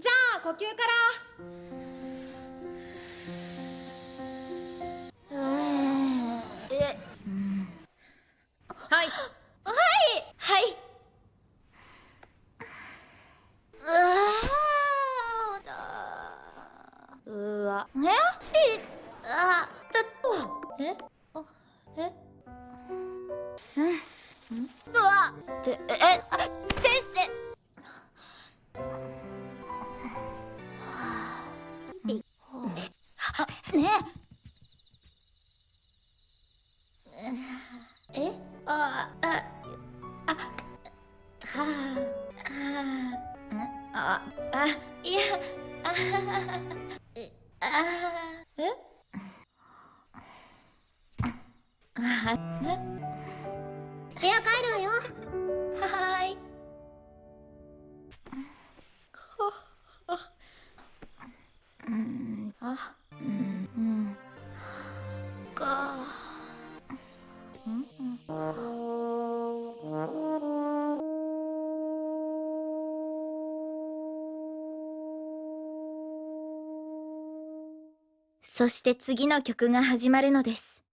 じゃあ呼吸から。え、はい。はい。うわええあだえあえうわってえあね。えああああはあああいやああえ？あ部屋帰るわよ。はーい。うんあうんうんそして次の曲が始まるのです。